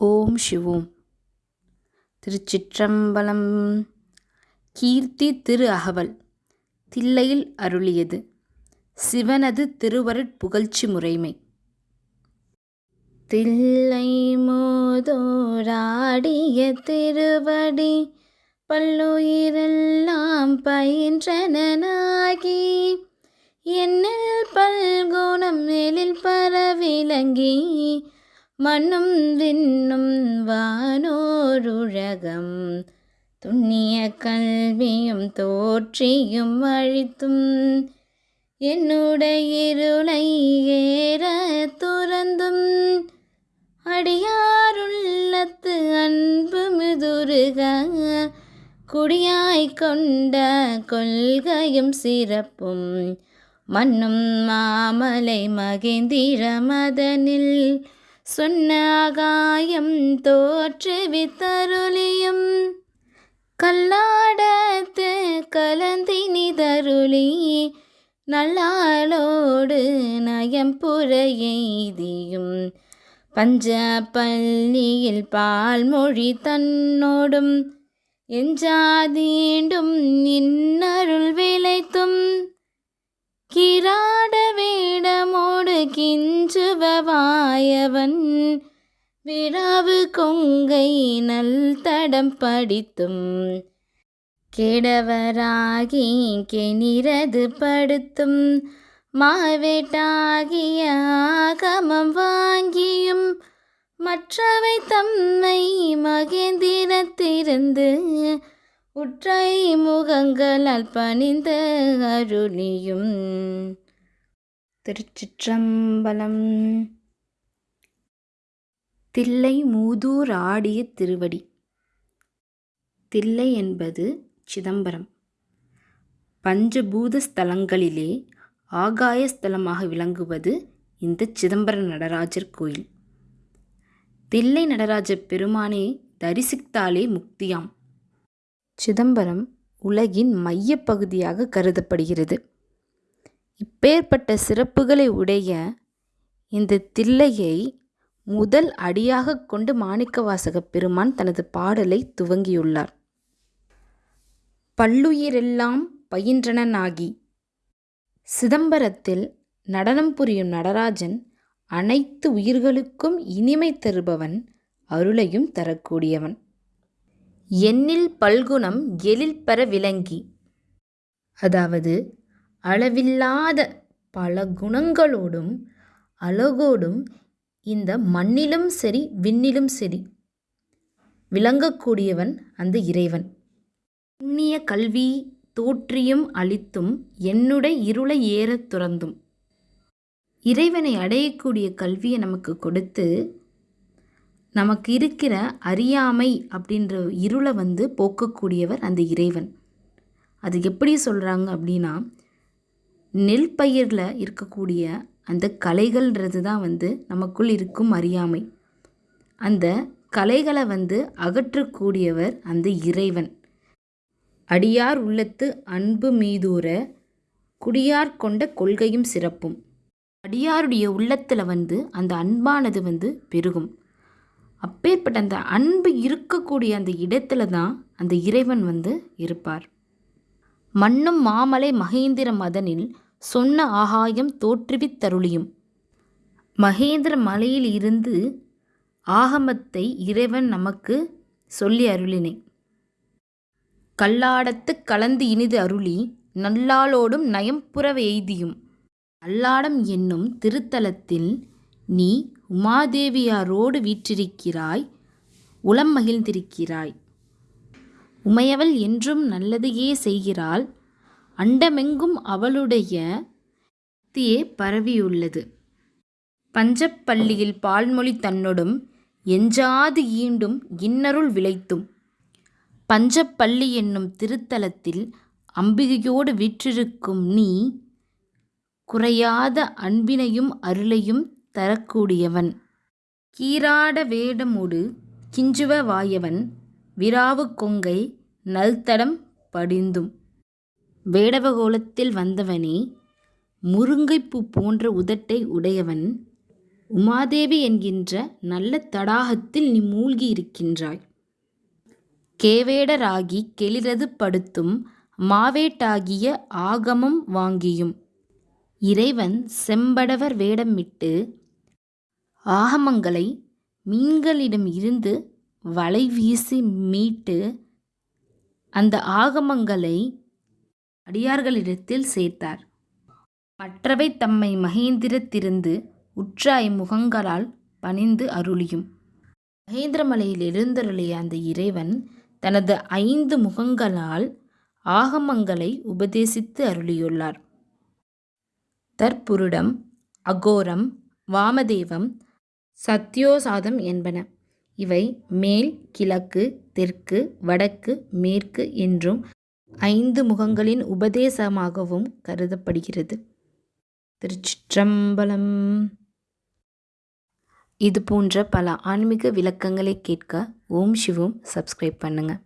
ஓம் சிவோம். திருச்சிற்றம்பலம். கீர்த்தி திரு அகவல். தில்லையில் அருளியது. சிவனது திருவருட் புகழ்ச்சி முறைமை. தில்லை மோதோராடிய திருவடி பல்லுயிரெல்லாம் பயின்றனாகி என்னில் பல்குணம் எழில் பரவிலங்கி மண்ணும் விண்ணும் வானோருழகம். துண்ணிய கல்வியும் தோற்றியும் அழித்தும். என்னுடைய இருளை ஏற துறந்தும். அடியாருள்ளத்து அன்பு மிதுருக குடியாய் கொண்ட கொள்கையும் சிறப்பும். மண்ணும் மாமலை மகேந்திர மதனில் சொன்ன ஆகாயம் தோற்றுவித்தருளியும் கல்லாடத்து கலந்தினி தருளி நல்லாளோடு நயம் புறையெய்தியும் பஞ்ச பள்ளியில் பால்மொழி தன்னோடும் எஞ்சாதீண்டும் இன்னருள் விளைத்தும். கிராட வேடமோடு கிஞ்சுவவாயவன் விராவு கொங்கை நல் தடம் படித்தும் கெடவராகி கெனிரது படுத்தும். மாவேட்டாகிய ஆகமம் வாங்கியும் மற்றவை தம்மை மகேந்திரத்திருந்து உற்றை முகங்களால் பணிந்த அருளியும். திருச்சிற்றம்பலம். தில்லை மூதூர் ஆடிய திருவடி. தில்லை என்பது சிதம்பரம். பஞ்சபூத ஸ்தலங்களிலே ஆகாய ஸ்தலமாக விளங்குவது இந்த சிதம்பர நடராஜர் கோயில். தில்லை நடராஜ பெருமானே தரிசித்தாலே முக்தியாம். சிதம்பரம் உலகின் மையப்பகுதியாக கருதப்படுகிறது. இப்பேற்பட்ட சிறப்புகளை உடைய இந்த தில்லையை முதல் அடியாக கொண்டு மாணிக்கவாசக பெருமான் தனது பாடலை துவங்கியுள்ளார். பல்லுயிரெல்லாம் பயின்றனாகி சிதம்பரத்தில் நடனம் புரியும் நடராஜன் அனைத்து உயிர்களுக்கும் இனிமை தருபவன் அருளையும் தரக்கூடியவன். எண்ணில் பல்குணம் எழில் பெற விளங்கி. அதாவது அளவில்லாத பல குணங்களோடும் அழகோடும் இந்த மண்ணிலும் சரி விண்ணிலும் சரி விளங்கக்கூடியவன் அந்த இறைவன். புண்ணிய கல்வி தோற்றியும் அளித்தும் என்னுடைய இருளை ஏறத் துறந்தும். இறைவனை அடையக்கூடிய கல்வியை நமக்கு கொடுத்து நமக்கு இருக்கிற அறியாமை அப்படின்ற இருளை வந்து போக்கக்கூடியவர் அந்த இறைவன். அது எப்படி சொல்கிறாங்க அப்படின்னா நெல் பயிரில் இருக்கக்கூடிய அந்த கலைகள்ன்றது தான் வந்து நமக்குள் இருக்கும் அறியாமை. அந்த கலைகளை வந்து அகற்றக்கூடியவர் அந்த இறைவன். அடியார் உள்ளத்து அன்பு மீதூர குடியார் கொண்ட கொள்கையும் சிறப்பும். அடியாருடைய உள்ளத்தில் வந்து அந்த அன்பானது வந்து பெருகும். அப்பேற்பட்ட அந்த அன்பு இருக்கக்கூடிய அந்த இடத்துல தான் அந்த இறைவன் வந்து இருப்பார். மண்ணும் மாமலை மகேந்திர மதனில் சொன்ன ஆகாயம் தோற்றுவித்தருளியும் மகேந்திர மலையில் இருந்து ஆகமத்தை இறைவன் நமக்கு சொல்லி அருளினை. கல்லாடத்து கலந்து இனிது அருளி நல்லாளோடும் நயம்புற எய்தியும் அல்லாடம் என்னும் திருத்தலத்தில் நீ உமாதேவியாரோடு வீற்றிருக்கிறாய் உளம் மகிழ்ந்திருக்கிறாய். உமையவள் என்றும் நல்லதையே செய்கிறாள். அண்டமெங்கும் அவளுடைய சக்தியே பரவியுள்ளது. பஞ்சப்பள்ளியில் பால்மொழி தன்னொடும் எஞ்சாது ஈண்டும் இன்னருள் விளைத்தும். பஞ்சப்பள்ளி என்னும் திருத்தலத்தில் அம்பிகையோடு வீற்றிருக்கும் நீ குறையாத அன்பினையும் அருளையும் தரக்கூடியவன். கீராட வேடமொடு கிஞ்சுவ வாயவன் விராவு கொங்கை நல்தடம் படிந்தும். வேடவகோலத்தில் வந்தவனே முருங்கைப்பூ போன்ற உதட்டை உடையவன் உமாதேவி என்கின்ற நல்ல தடாகத்தில் நீ மூழ்கி இருக்கின்றாய். கேவேடராகி கெளிரது படுத்தும் மாவேட்டாகிய ஆகமம் வாங்கியும். இறைவன் செம்படவர் வேடமிட்டு ஆகமங்களை மீன்களிடம் இருந்து வலை வீசி மீட்டு அந்த ஆகமங்களை அடியார்களிடத்தில் சேர்த்தார். மற்றவை தம்மை மகேந்திரத்திருந்து உற்றாய் முகங்களால் பணிந்து அருளியும். மகேந்திரமலையில் எழுந்தருளிய அந்த இறைவன் தனது ஐந்து முகங்களால் ஆகமங்களை உபதேசித்து அருளியுள்ளார். தற்புருடம் அகோரம் வாமதேவம் சத்யோசாதம் என்பன. இவை மேல் கிழக்கு தெற்கு வடக்கு மேற்கு என்றும் ஐந்து முகங்களின் உபதேசமாகவும் கருதப்படுகிறது. திருச்சிற்றம்பலம். இது போன்ற பல ஆன்மீக விளக்கங்களை கேட்க ஓம் சிவோம். சப்ஸ்கிரைப் பண்ணுங்கள்